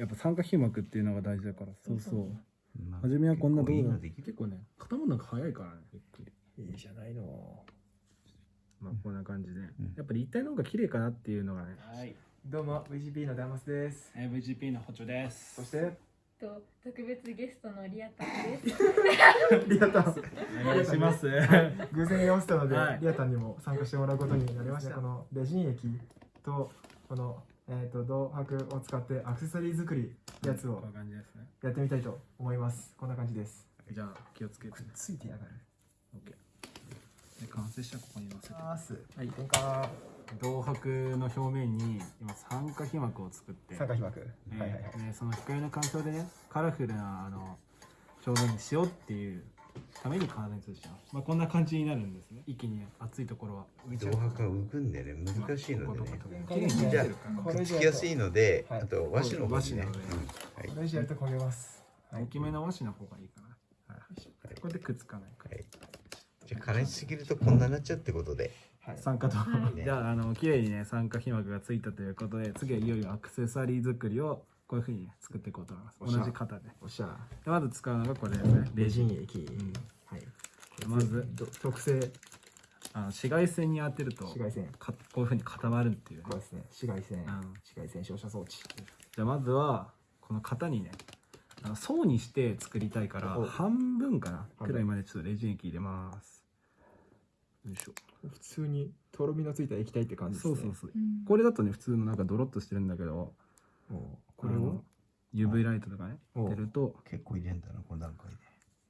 やっぱ酸化皮膜っていうのが大事だからそうそう。まあ初めはこんな動画結構いいのできる結構ね固まるのが早いからね。ゆっくりいいじゃないの。まあこんな感じで、ん。やっぱ立体の方が綺麗かなっていうのがね。はい、どうも VGP のダマスです。えー VGP の補助です。そして？と特別ゲストのリアタンです。リアタン。お願いします。偶然居合わせたので、はい。リアタンにも参加してもらうことになりました。このレジン液とこの、えー、と銅箔を使ってアクセサリー作りやつをやってみたいと思います。こんな感じです。じゃあ気をつけて。ついてやがる。OK で完成したらここに乗せて。ます。はい。文化銅箔の表面に今酸化皮膜を作って。酸化皮膜、えーはいはいはい。ねその光の環境でねカラフルなあの表面にしようっていうために加熱します、まあ、こんな感じになるんですね。一気にね熱いところは。浮いちゃう銅箔が浮くんでね。難しいのでね。じゃあくっつきやすいので、はい。あと和紙の方にね、うん。はい。これやると焦げます、はい。大きめの和紙の方がいいかな、はい、これでくっつかないかはい。じゃあ加熱しすぎるとこんなになっちゃうってことで。はい。酸化と、はいじゃああの綺麗にね酸化皮膜がついたということで次はいよいよアクセサリー作りをこういうふうにね作っていこうと思います。同じ型で。おっしゃ。でまず使うのがこれですね。レジン液、ん。はい。まずど特製あの紫外線に当てると紫外線。かこういうふうに固まるっていうね。これですね。紫外線。ん。紫外線照射装置。じゃあまずはこの型にねあの層にして作りたいからお。半分かな。くらいまでちょっとレジン液入れます。よいしょ。普通にとろみのついた液体って感じですね。そうそうそう。うん。これだとね普通のなんかドロッとしてるんだけどこれを？UV ライトとかねお出ると。結構入れんだなこの段階で。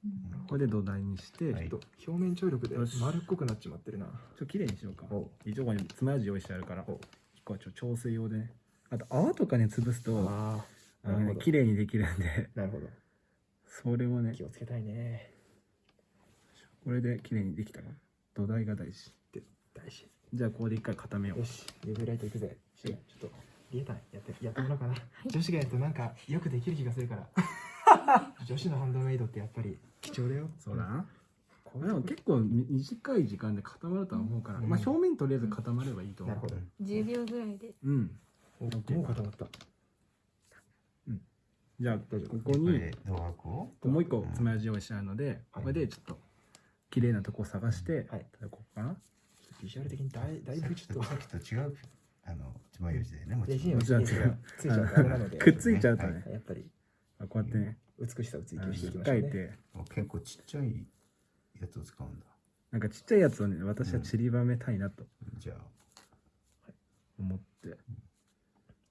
うん。これで土台にして、はい。ちょっちょっと。表面張力でよし。丸っこくなっちまってるな。と綺麗にしようか。おう。一応ここに爪楊枝用意してあるから。おここはちょっと調整用でね。あと泡とかね潰すとああのなるほど。ね綺麗にできるんで。なるほど。それもね。気をつけたいね。これで綺麗にできたら土台が大事。で大事。じゃあここで一回固めよう。よし。UV ライトいくぜ。ちょっとリエタンやってやってもらおうかな、女子がやるとなんかよくできる気がするから。女子のハンドメイドってやっぱり貴重だよ。そうだな。こうでも結構み短い時間で固まるとは思うから、うん。まあ表面とりあえず固まればいいと思う。なるほど。10秒ぐらいで。うん。おもう固まった。じゃあ大丈夫。ここにもう一個爪楊枝用意してあるので、はい。これでちょっと綺麗なとこを探して、はい。ここかな。ビジュアル的にだいだいぶちょっとさっきと違うあの爪楊枝でねもちろんレジンをついちゃうついちゃうとあれなので。くっついちゃうとね、やっぱり。あこうやって。ね美しさを追求していき引っましょうね。結構ちっちゃいやつを使うんだ。なんかちっちゃいやつをね私は散りばめたいなと。じゃあ。思って、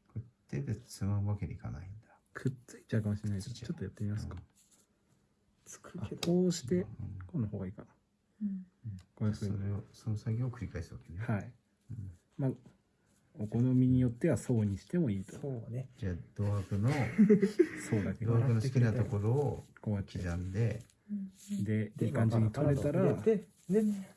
これ手でつまむわけにいかないんだ。くっついちゃうかもしれないですちょっとやってみますか、つくあけどこうしてうん。この方がいいかな。うん。これそうそれをその作業を繰り返すわけね。はい。うん。まあお好みによっては層にしてもいいと。そうね。じゃあ銅箔の 層だけ銅箔の好きなところをこうやって刻んで。うん。でいい感じに取れたら。で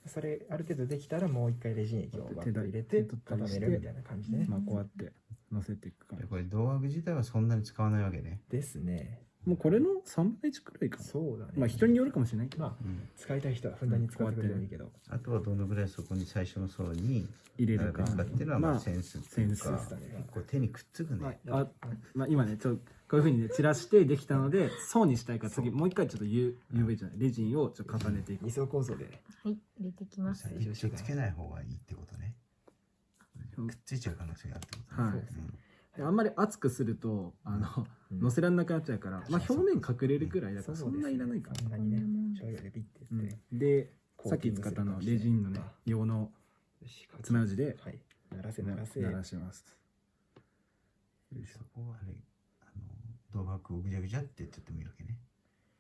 それある程度できたらもう一回レジン液をバッと入れて固めるみたいな感じで。ねまあこうやって乗せていく感じ。でこれ銅箔自体はそんなに使わないわけね。ですねもうこれの3分の1くらいか。なそうだね。まあ人によるかもしれない。けどまあ使いたい人はふんだんに使ってくれてもいいけどあとはどのぐらいそこに最初の層に入れるか。っていうのはままああセンスっていうかセンスだね。結構手にくっつくね。まああまあ、今ねちょっとこういうふうにね散らしてできたので層にしたいから次もう一回ちょっと U- UV じゃない。レジンをちょっと重ねていく二層構造で。はい、入れてきます。最初つけない方がいいってことね。くっついちゃう可能性があるってことね。はい。うんあんまり熱くするとあの、うん。乗せられなくなっちゃうから、まあ、表面隠れるくらいだからそんないらないかそんなにねうん。でさっき使ったのレジンのねあ用の爪楊枝ではい。鳴らせ鳴らせ。鳴らします。そこはあれあの銅箔をぐじゃぐじゃってやっちゃってもいいわけね。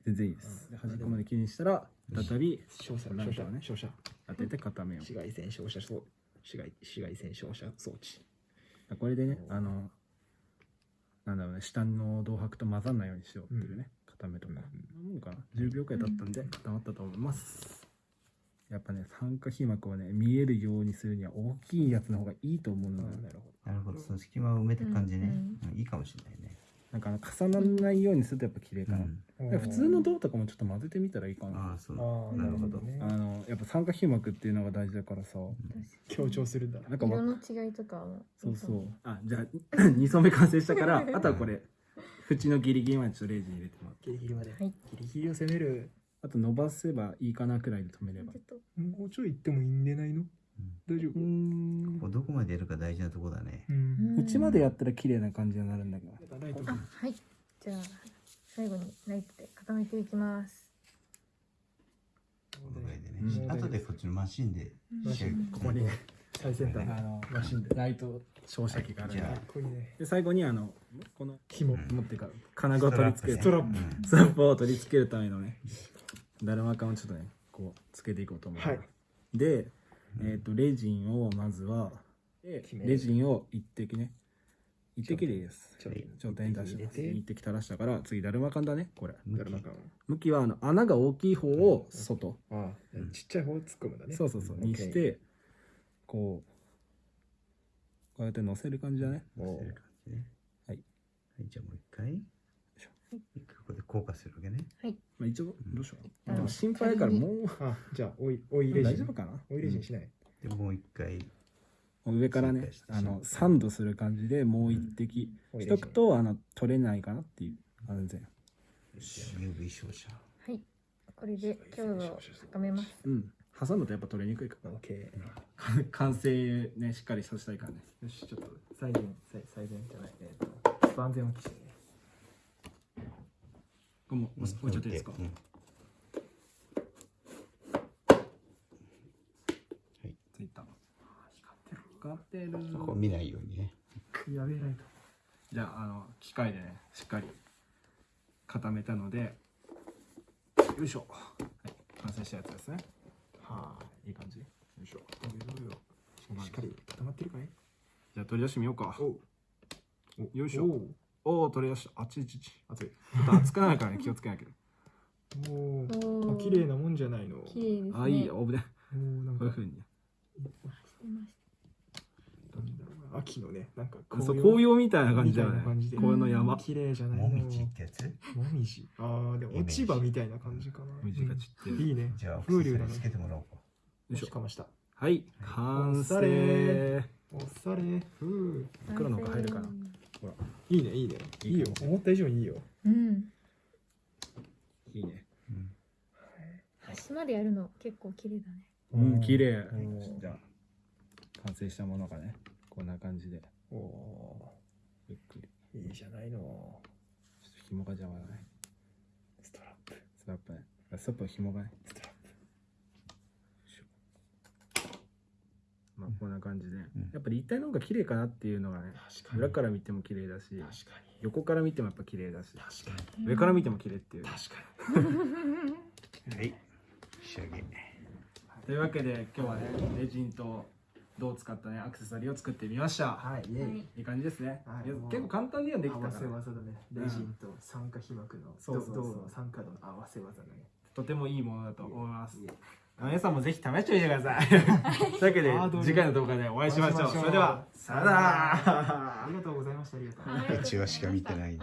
全然いいです、うん。で端っこまできれいにしたら再び照射ランタンをね。照射照射当てて固めよう。紫外線照射装紫外紫外線照射装置。これでねあのなんだろうね下の銅箔と混ざらないようにしようっていうね、固めとか、うん。もんかな。10秒くらい経ったんで固まったと思います。やっぱね酸化皮膜をね見えるようにするには大きいやつの方がいいと思うのよ、なるほなるほど。その隙間を埋めてく感じね。うん。うんいいかもしれないねなんかあの重ならないようにするとやっぱ綺麗かな、うん。ど普通の銅とかもちょっと混ぜてみたらいいかな。ああそう。なるほど。ね。あのやっぱ酸化皮膜っていうのが大事だからさ。強調するんだ色なんかわの違いとかも。そうそう。あじゃあ 2層目完成したから あとはこれ縁のギリギリまでちょっとレジン入れてもらって。ギリギリまで、はい。ギリギリを攻める。あと伸ばせばいいかなくらいで止めれば。ちょっと。もうちょい行ってもいいんでないの？大丈夫？ん。ここどこまでやるか大事なとこだね。うん。縁までやったら綺麗な感じになるんだけど。はい。じゃあ最後にライトで固めていきます。このぐらいでね、うん。後でこっちのマシンで仕上げここに。最先端。あのマシンで。ライト照射器があるんで。最後にあのこの紐紐ってか金具を取り付けるストラップ。うん。ストラップを取り付けるためのね。だるま缶をちょっとねこうつけていこうと思います、はい。で、えっとレジンをまずはレジンを一滴ね。一滴でいいです。ちょっと頂点に出します一滴垂らしたから次だるま缶だね。これ。だるま感向きはあの穴が大きい方を外、ああ。ちっちゃい方を突っ込むんだね。そうそうそう。にしてこうこうやって乗せる感じだね。もそういう感じね。はい。はいじゃあもう一回ここで硬化するわけね。まあ、一応どうしよう、あのでも心配やからもうあじゃあオイオイレジン大丈夫かな？オイレジンしない？でもう一回。上からねあのサンドする感じでもう一滴しとくとあの取れないかなっていう安全。UV 照射はい。これで強度を高めます。うん。挟むとやっぱ取れにくいから完成ねしっかりさせたいからね。よしちょっと最善最最善じゃない。えっと万全を期して。ねこれもう置いちゃっていいですか、うん。ついた。光ってるこう見ないようにね。やべえライト。じゃああの機械でねしっかり固めたのでよいしょ、はい、完成したやつですね。はいい感じ。よいしょ。しっかり固まってるかい？じゃあ取り出してみようか。およいしょおうおお取り出した。あっちいちいちち熱いょっと熱くないからね。気をつけなきゃ。おおおー綺麗なもんじゃないの。綺麗ですね。あいいよ。オブねおーなんかこういうふうに。秋のねなんかそう紅葉みたいな感みじだよね。たいな感じで。紅葉の山。綺麗じゃないの。もみじってやつ？もみじ。ああでも落ち葉みたいな感じかな。水が散ってる。うんいいね。じゃあ風流だね。セサリーつけてもらおうか。よいしかました。はい完おしゃれ。成おされ。ふう。た黒のいいねいいね。いいよ。思った以上にいいよ。うん。いいね。うん。端までやるの結構綺麗だね。うん綺麗。うん。じゃあ完成したものがねこんな感じで。おおゆっくり。ーいいじゃないの。ちょっと紐が邪魔だね。ストラップ。ストラップね。ストラップの紐がねストラップまあこんな感じで、ん。やっぱり立体の方が綺麗かなっていうのがね確かに。裏から見ても綺麗だし確か横から見てもやっぱ綺麗だし。に確かに。上から見ても綺麗っていう。確かに。はい。仕上げ。というわけで今日はねレジンと銅を使ったねアクセサリーを作ってみました、はいイエイ。いい感じですね、はい結構簡単にはでき合わたから。せ技だね。レジンと酸化皮膜のそうそうそう。銅の酸化度の合わせ技だね。とてもいいものだと思います皆さんもぜひ試してみてください。というわけで次回の動画でお会いしましょう。それではさよなら。ありがとうございました。ありがとう。はいうちはしか見てない